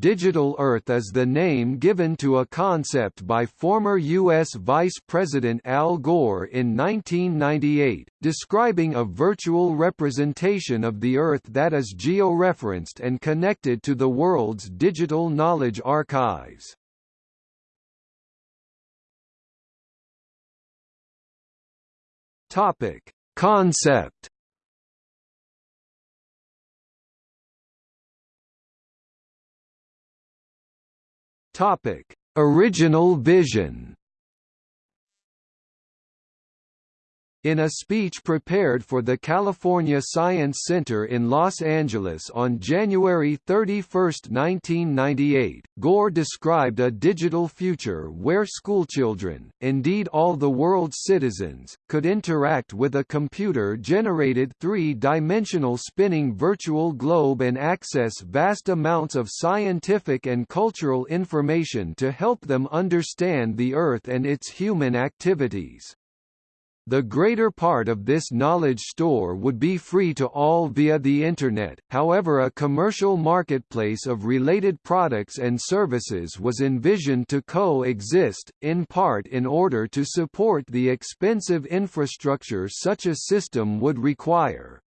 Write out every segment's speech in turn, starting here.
Digital Earth is the name given to a concept by former U.S. Vice President Al Gore in 1998, describing a virtual representation of the Earth that is georeferenced and connected to the world's digital knowledge archives. Topic: Concept Topic: Original vision. In a speech prepared for the California Science Center in Los Angeles on January 31, 1998, Gore described a digital future where schoolchildren, indeed all the world's citizens, could interact with a computer-generated three-dimensional spinning virtual globe and access vast amounts of scientific and cultural information to help them understand the Earth and its human activities. The greater part of this knowledge store would be free to all via the Internet, however a commercial marketplace of related products and services was envisioned to co-exist, in part in order to support the expensive infrastructure such a system would require.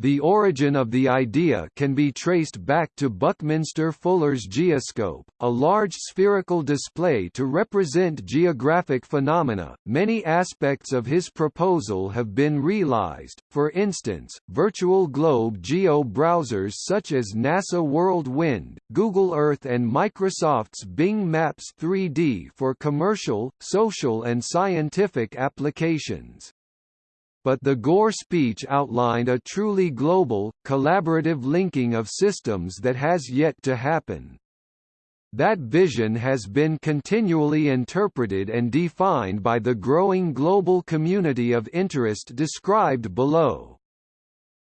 The origin of the idea can be traced back to Buckminster Fuller's geoscope, a large spherical display to represent geographic phenomena. Many aspects of his proposal have been realized, for instance, virtual globe geo browsers such as NASA World Wind, Google Earth, and Microsoft's Bing Maps 3D for commercial, social, and scientific applications but the Gore speech outlined a truly global, collaborative linking of systems that has yet to happen. That vision has been continually interpreted and defined by the growing global community of interest described below.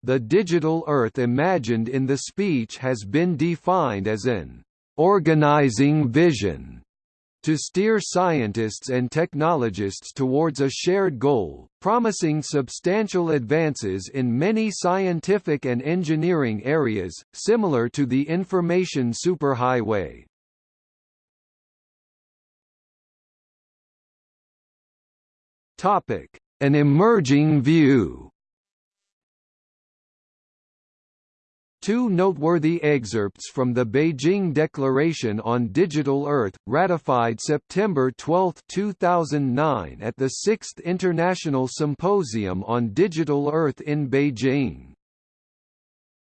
The digital Earth imagined in the speech has been defined as an organizing vision to steer scientists and technologists towards a shared goal, promising substantial advances in many scientific and engineering areas, similar to the information superhighway. An emerging view Two noteworthy excerpts from the Beijing Declaration on Digital Earth, ratified September 12, 2009 at the 6th International Symposium on Digital Earth in Beijing.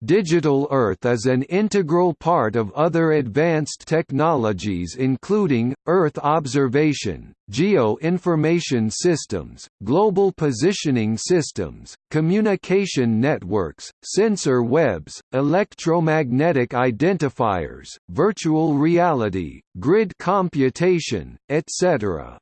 Digital Earth is an integral part of other advanced technologies including, Earth observation, geo-information systems, global positioning systems, communication networks, sensor webs, electromagnetic identifiers, virtual reality, grid computation, etc.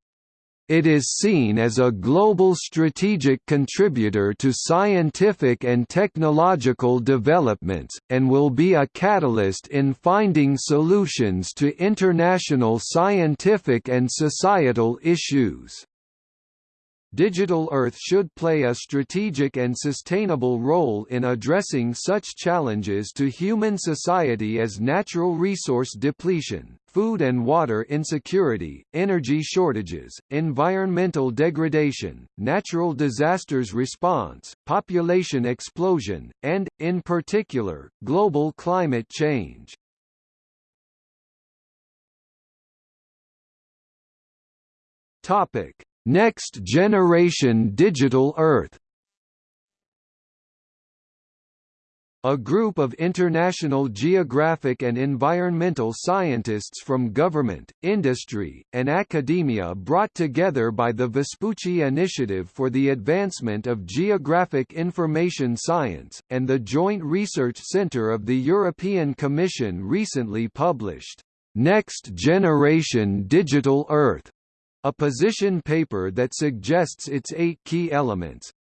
It is seen as a global strategic contributor to scientific and technological developments, and will be a catalyst in finding solutions to international scientific and societal issues. Digital Earth should play a strategic and sustainable role in addressing such challenges to human society as natural resource depletion, food and water insecurity, energy shortages, environmental degradation, natural disasters response, population explosion, and, in particular, global climate change. Topic Next Generation Digital Earth. A group of international geographic and environmental scientists from government, industry, and academia brought together by the Vespucci Initiative for the Advancement of Geographic Information Science, and the Joint Research Centre of the European Commission recently published, "'Next Generation Digital Earth' a position paper that suggests its eight key elements,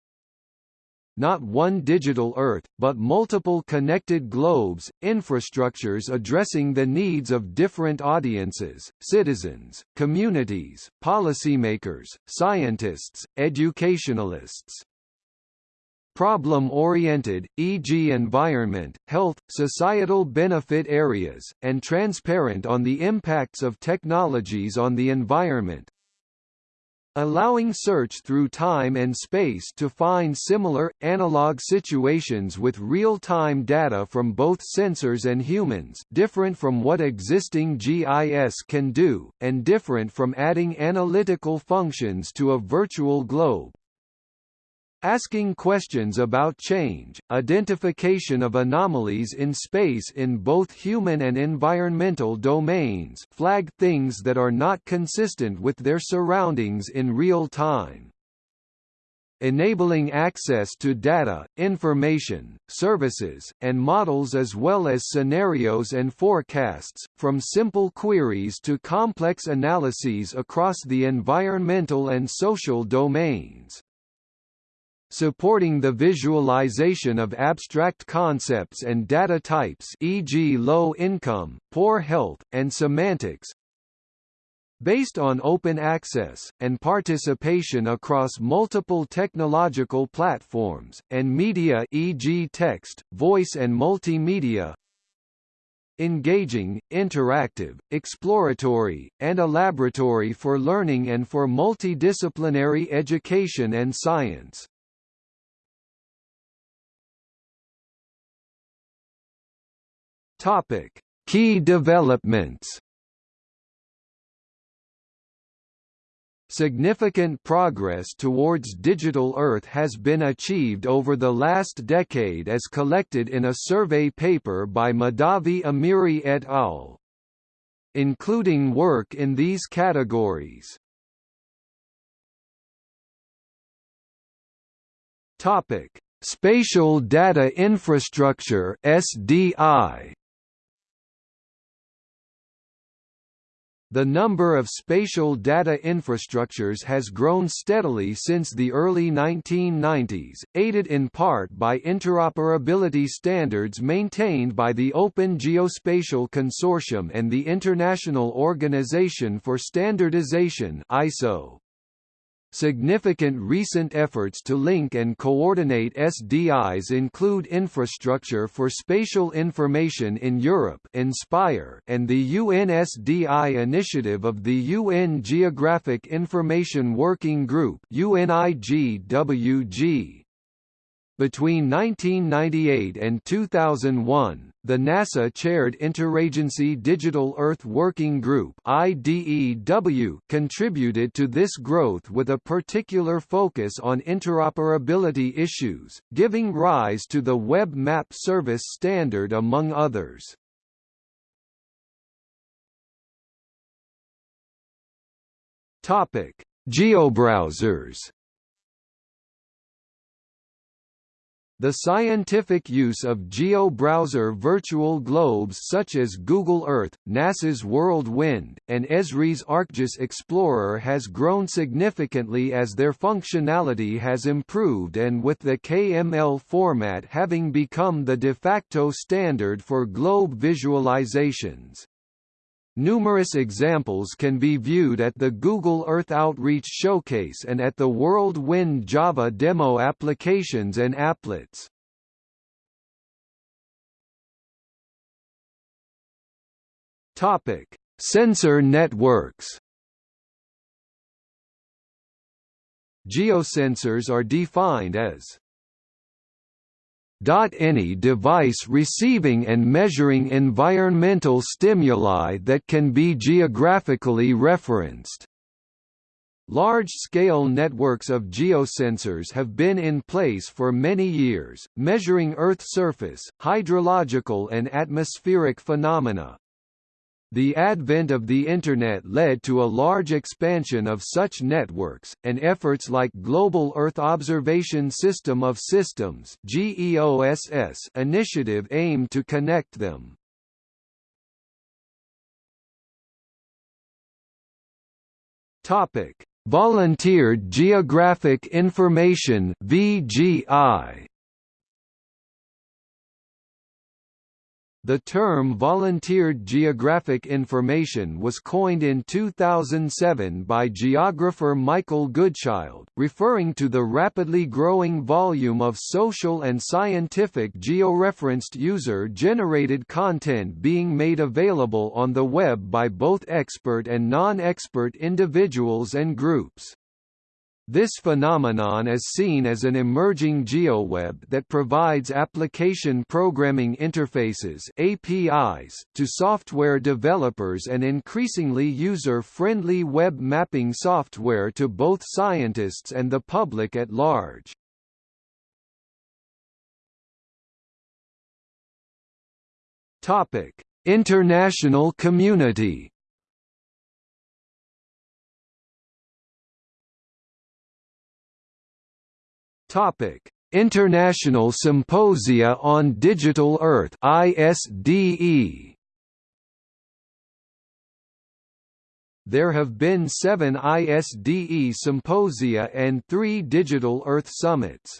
not one digital Earth, but multiple connected globes, infrastructures addressing the needs of different audiences, citizens, communities, policymakers, scientists, educationalists. problem-oriented, e.g. environment, health, societal benefit areas, and transparent on the impacts of technologies on the environment, allowing search through time and space to find similar, analog situations with real-time data from both sensors and humans different from what existing GIS can do, and different from adding analytical functions to a virtual globe, asking questions about change, identification of anomalies in space in both human and environmental domains flag things that are not consistent with their surroundings in real time. Enabling access to data, information, services, and models as well as scenarios and forecasts, from simple queries to complex analyses across the environmental and social domains supporting the visualization of abstract concepts and data types e.g. low income, poor health, and semantics, based on open access, and participation across multiple technological platforms, and media e.g. text, voice and multimedia engaging, interactive, exploratory, and a laboratory for learning and for multidisciplinary education and science. Topic: Key developments. Significant progress towards digital Earth has been achieved over the last decade as collected in a survey paper by Mahdavi Amiri et al. Including work in these categories. Topic: Spatial Data Infrastructure (SDI). The number of spatial data infrastructures has grown steadily since the early 1990s, aided in part by interoperability standards maintained by the Open Geospatial Consortium and the International Organization for Standardization ISO. Significant recent efforts to link and coordinate SDIs include Infrastructure for Spatial Information in Europe INSPIRE and the UNSDI initiative of the UN Geographic Information Working Group UNIGWG. Between 1998 and 2001, the NASA-chaired Interagency Digital Earth Working Group IDEW contributed to this growth with a particular focus on interoperability issues, giving rise to the Web Map Service Standard among others. GeoBrowsers The scientific use of geo-browser virtual globes such as Google Earth, NASA's World Wind, and Esri's ArcGIS Explorer has grown significantly as their functionality has improved and with the KML format having become the de facto standard for globe visualizations. Numerous examples can be viewed at the Google Earth Outreach Showcase and at the World Wind Java demo applications and applets. Topic: Sensor networks. Geosensors are defined as any device receiving and measuring environmental stimuli that can be geographically referenced. Large-scale networks of geosensors have been in place for many years, measuring Earth surface, hydrological and atmospheric phenomena. The advent of the Internet led to a large expansion of such networks, and efforts like Global Earth Observation System of Systems initiative aim to connect them. Volunteered Geographic Information VGI The term volunteered geographic information was coined in 2007 by geographer Michael Goodchild, referring to the rapidly growing volume of social and scientific georeferenced user-generated content being made available on the web by both expert and non-expert individuals and groups. This phenomenon is seen as an emerging geoweb that provides application programming interfaces APIs to software developers and increasingly user-friendly web mapping software to both scientists and the public at large. Topic: International community Topic: International Symposia on Digital Earth (ISDE). There have been seven ISDE symposia and three Digital Earth summits.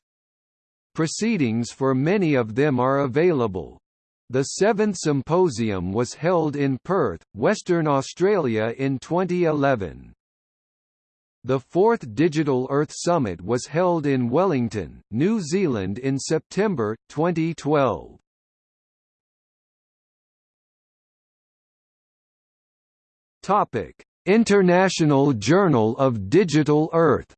Proceedings for many of them are available. The seventh symposium was held in Perth, Western Australia in 2011. The fourth Digital Earth Summit was held in Wellington, New Zealand in September, 2012. International Journal of Digital Earth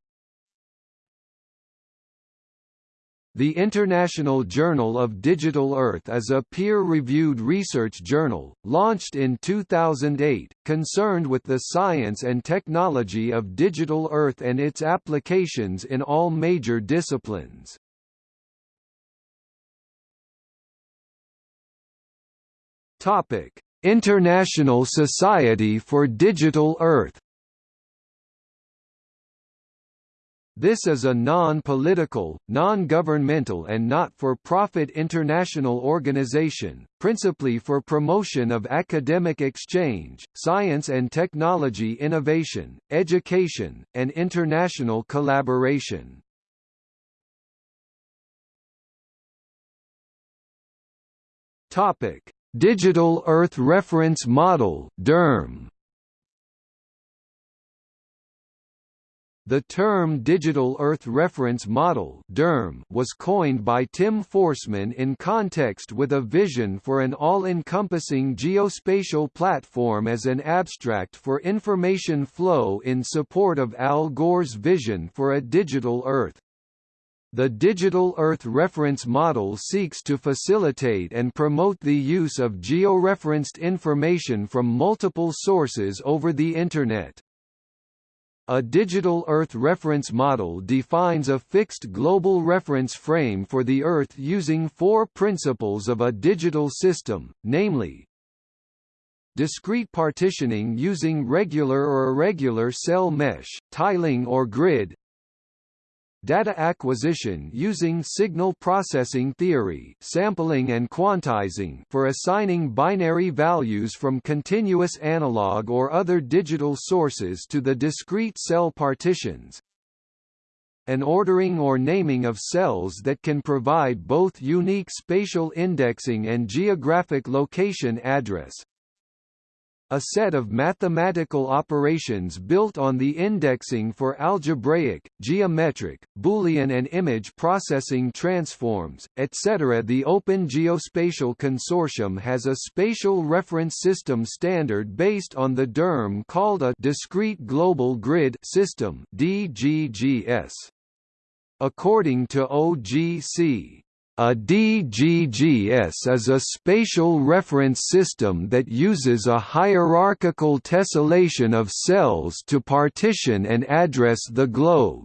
The International Journal of Digital Earth is a peer-reviewed research journal, launched in 2008, concerned with the science and technology of digital Earth and its applications in all major disciplines. International Society for Digital Earth This is a non-political, non-governmental and not-for-profit international organization, principally for promotion of academic exchange, science and technology innovation, education, and international collaboration. Digital Earth Reference Model DERM The term Digital Earth Reference Model was coined by Tim Foresman in context with a vision for an all-encompassing geospatial platform as an abstract for information flow in support of Al Gore's vision for a digital Earth. The Digital Earth Reference Model seeks to facilitate and promote the use of georeferenced information from multiple sources over the Internet. A digital Earth reference model defines a fixed global reference frame for the Earth using four principles of a digital system, namely, discrete partitioning using regular or irregular cell mesh, tiling or grid, Data acquisition using signal processing theory sampling and quantizing for assigning binary values from continuous analog or other digital sources to the discrete cell partitions, an ordering or naming of cells that can provide both unique spatial indexing and geographic location address, a set of mathematical operations built on the indexing for algebraic, geometric, Boolean and image processing transforms, etc. The Open Geospatial Consortium has a spatial reference system standard based on the DERM called a Discrete Global Grid System DGGS. According to OGC, a DGGS is a spatial reference system that uses a hierarchical tessellation of cells to partition and address the globe.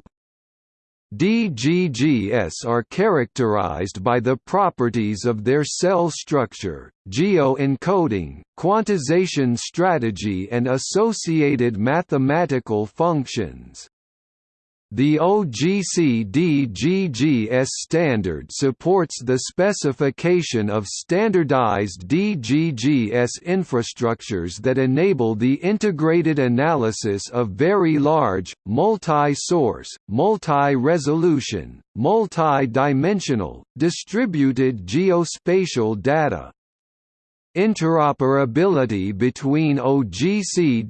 DGGS are characterized by the properties of their cell structure, geo-encoding, quantization strategy and associated mathematical functions. The OGC-DGGS standard supports the specification of standardized DGGS infrastructures that enable the integrated analysis of very large, multi-source, multi-resolution, multi-dimensional, distributed geospatial data. Interoperability between OGC-DGGS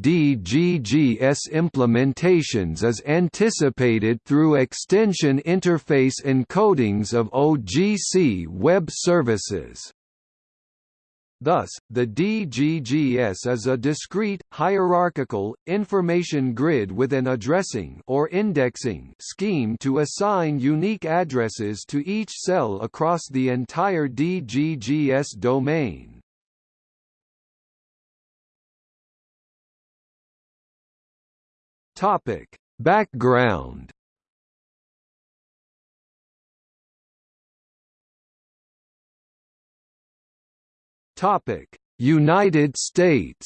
implementations is anticipated through extension interface encodings of OGC web services. Thus, the DGGS is a discrete, hierarchical, information grid with an addressing or indexing scheme to assign unique addresses to each cell across the entire DGGS domain. Topic: Background Topic: United States.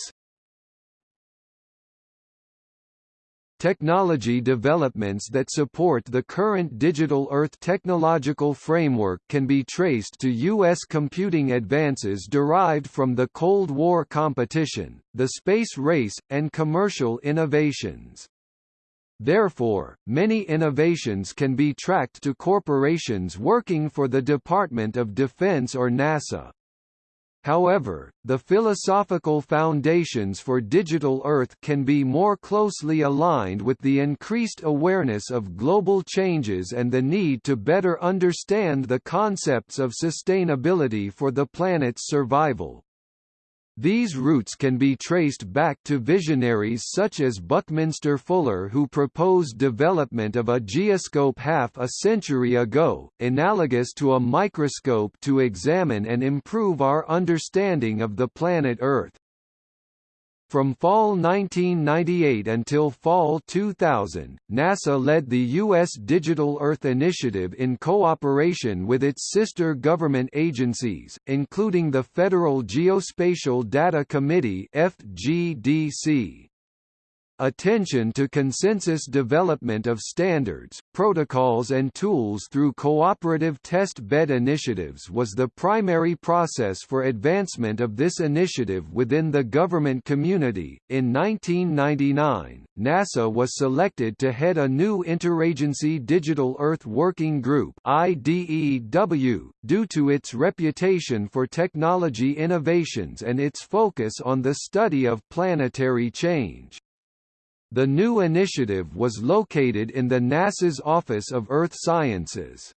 Technology developments that support the current Digital Earth technological framework can be traced to U.S. computing advances derived from the Cold War competition, the space race, and commercial innovations. Therefore, many innovations can be tracked to corporations working for the Department of Defense or NASA. However, the philosophical foundations for Digital Earth can be more closely aligned with the increased awareness of global changes and the need to better understand the concepts of sustainability for the planet's survival. These roots can be traced back to visionaries such as Buckminster Fuller who proposed development of a geoscope half a century ago, analogous to a microscope to examine and improve our understanding of the planet Earth. From fall 1998 until fall 2000, NASA led the U.S. Digital Earth Initiative in cooperation with its sister government agencies, including the Federal Geospatial Data Committee FGDC. Attention to consensus development of standards, protocols and tools through cooperative test bed initiatives was the primary process for advancement of this initiative within the government community. In 1999, NASA was selected to head a new Interagency Digital Earth Working Group (IDEW) due to its reputation for technology innovations and its focus on the study of planetary change. The new initiative was located in the NASA's Office of Earth Sciences.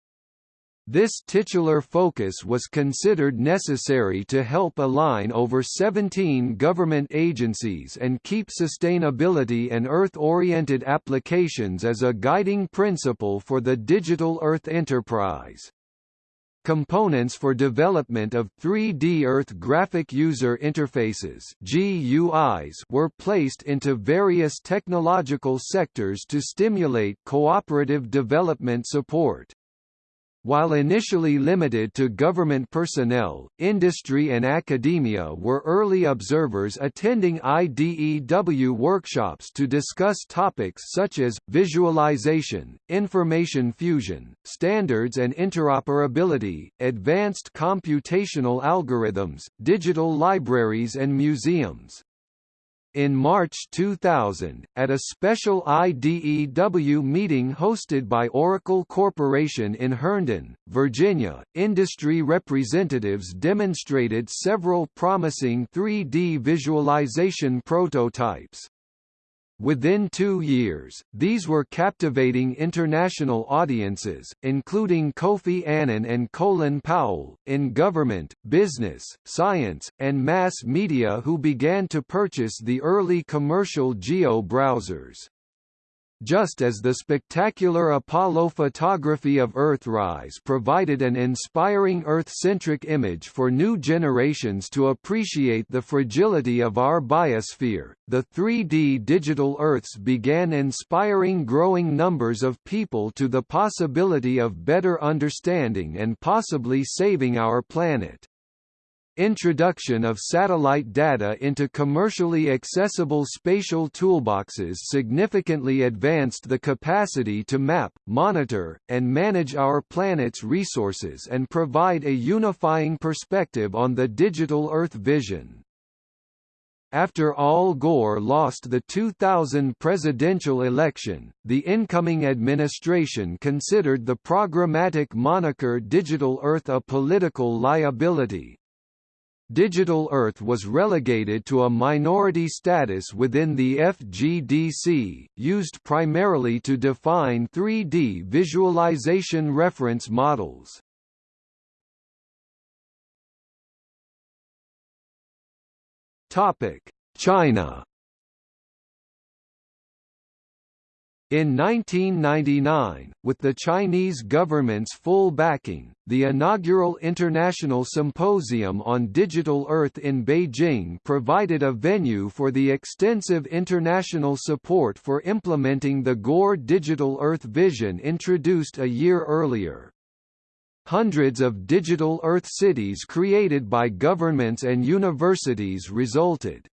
This titular focus was considered necessary to help align over 17 government agencies and keep sustainability and Earth-oriented applications as a guiding principle for the Digital Earth enterprise. Components for development of 3D Earth Graphic User Interfaces GUIs were placed into various technological sectors to stimulate cooperative development support. While initially limited to government personnel, industry and academia were early observers attending IDEW workshops to discuss topics such as, visualization, information fusion, standards and interoperability, advanced computational algorithms, digital libraries and museums. In March 2000, at a special IDEW meeting hosted by Oracle Corporation in Herndon, Virginia, industry representatives demonstrated several promising 3D visualization prototypes. Within two years, these were captivating international audiences, including Kofi Annan and Colin Powell, in government, business, science, and mass media who began to purchase the early commercial geo-browsers. Just as the spectacular Apollo photography of Earthrise provided an inspiring Earth-centric image for new generations to appreciate the fragility of our biosphere, the 3D digital Earths began inspiring growing numbers of people to the possibility of better understanding and possibly saving our planet. Introduction of satellite data into commercially accessible spatial toolboxes significantly advanced the capacity to map, monitor, and manage our planet's resources and provide a unifying perspective on the digital Earth vision. After Al Gore lost the 2000 presidential election, the incoming administration considered the programmatic moniker Digital Earth a political liability, Digital Earth was relegated to a minority status within the FGDC, used primarily to define 3D visualization reference models. China In 1999, with the Chinese government's full backing, the inaugural International Symposium on Digital Earth in Beijing provided a venue for the extensive international support for implementing the Gore Digital Earth vision introduced a year earlier. Hundreds of digital Earth cities created by governments and universities resulted.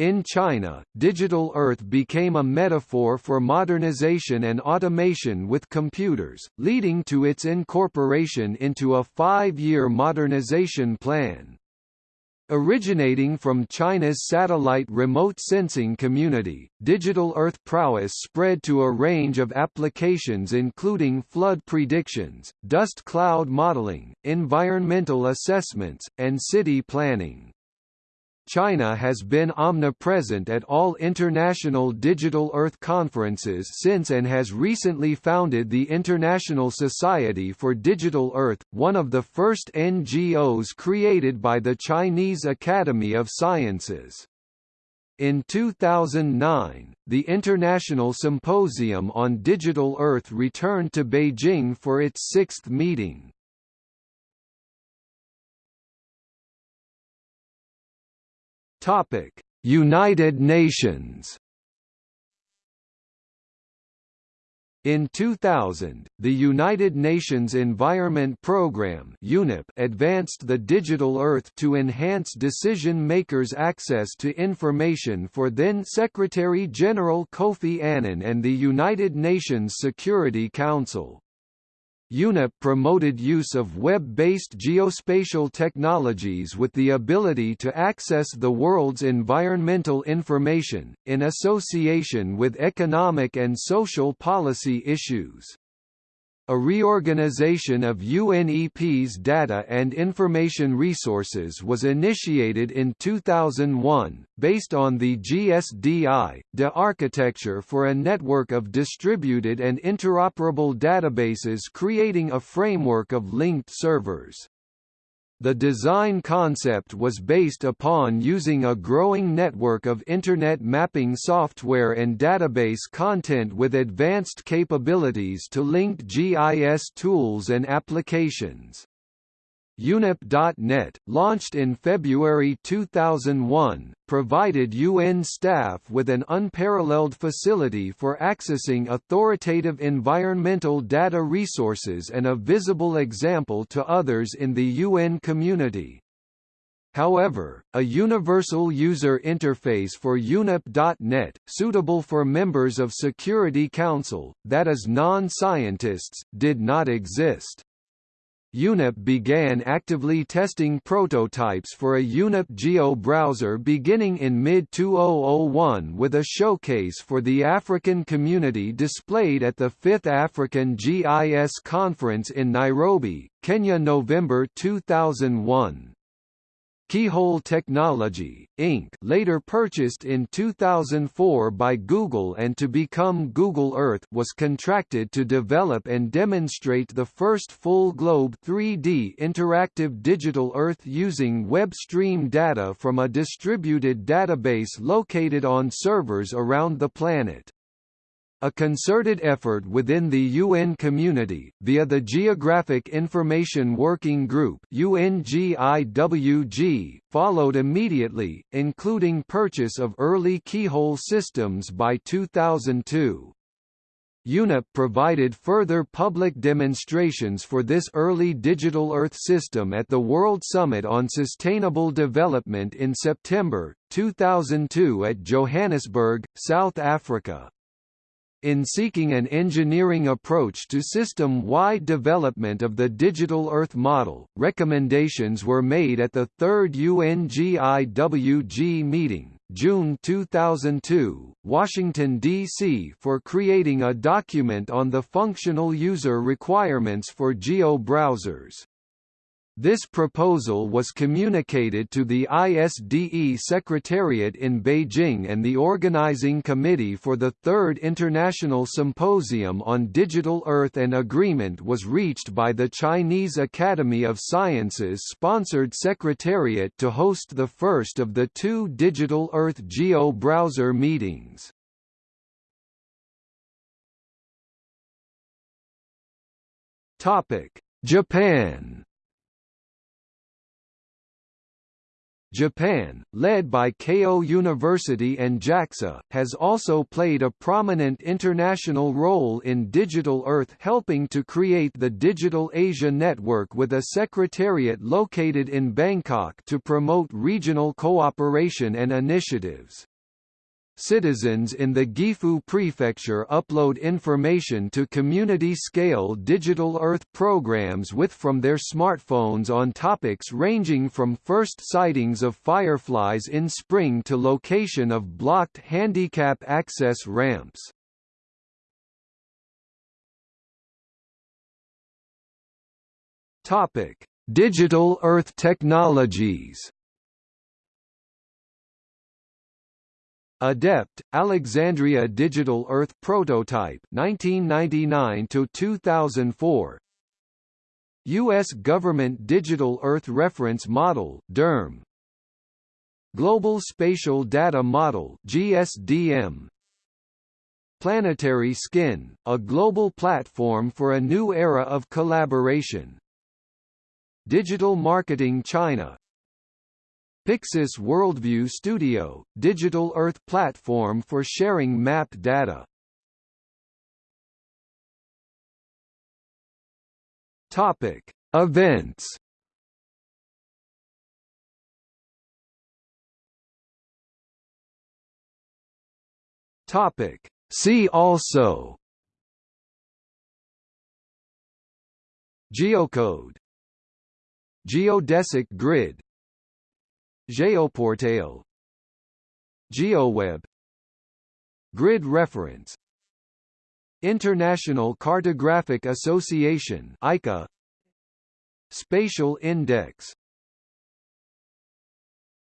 In China, Digital Earth became a metaphor for modernization and automation with computers, leading to its incorporation into a five-year modernization plan. Originating from China's satellite remote sensing community, Digital Earth prowess spread to a range of applications including flood predictions, dust cloud modeling, environmental assessments, and city planning. China has been omnipresent at all international Digital Earth conferences since and has recently founded the International Society for Digital Earth, one of the first NGOs created by the Chinese Academy of Sciences. In 2009, the International Symposium on Digital Earth returned to Beijing for its sixth meeting. Topic: United Nations. In 2000, the United Nations Environment Programme (UNEP) advanced the digital Earth to enhance decision makers' access to information for then Secretary General Kofi Annan and the United Nations Security Council. UNEP promoted use of web-based geospatial technologies with the ability to access the world's environmental information, in association with economic and social policy issues. A reorganization of UNEP's data and information resources was initiated in 2001, based on the GSDI, DE architecture for a network of distributed and interoperable databases creating a framework of linked servers. The design concept was based upon using a growing network of Internet mapping software and database content with advanced capabilities to link GIS tools and applications. UNEP.net, launched in February 2001, provided UN staff with an unparalleled facility for accessing authoritative environmental data resources and a visible example to others in the UN community. However, a universal user interface for UNEP.net, suitable for members of Security Council, that is non-scientists, did not exist. UNEP began actively testing prototypes for a UNEP Geo browser beginning in mid-2001 with a showcase for the African community displayed at the 5th African GIS Conference in Nairobi, Kenya November 2001. Keyhole Technology, Inc. later purchased in 2004 by Google and to become Google Earth was contracted to develop and demonstrate the first full globe 3D interactive digital Earth using web stream data from a distributed database located on servers around the planet. A concerted effort within the UN community, via the Geographic Information Working Group UNGIWG, followed immediately, including purchase of early keyhole systems by 2002. UNEP provided further public demonstrations for this early digital Earth system at the World Summit on Sustainable Development in September, 2002 at Johannesburg, South Africa. In seeking an engineering approach to system-wide development of the Digital Earth model, recommendations were made at the third UNGIWG meeting, June 2002, Washington, D.C. for creating a document on the functional user requirements for geo browsers. This proposal was communicated to the ISDE Secretariat in Beijing and the Organizing Committee for the Third International Symposium on Digital Earth and agreement was reached by the Chinese Academy of Sciences sponsored secretariat to host the first of the two Digital Earth Geo browser meetings. Japan Japan, led by Keio University and JAXA, has also played a prominent international role in Digital Earth helping to create the Digital Asia Network with a secretariat located in Bangkok to promote regional cooperation and initiatives. Citizens in the Gifu Prefecture upload information to community-scale digital Earth programs with from their smartphones on topics ranging from first sightings of fireflies in spring to location of blocked handicap access ramps. Digital Earth technologies Adept, Alexandria Digital Earth Prototype 1999 to 2004 US Government Digital Earth Reference Model DERM Global Spatial Data Model GSDM Planetary Skin, a global platform for a new era of collaboration. Digital Marketing China Pyxis Worldview Studio, digital Earth platform for sharing map data. Topic: Events. Topic: See also. Geocode Geodesic grid Geoportail GeoWeb. Grid reference. International Cartographic Association ICA Spatial Index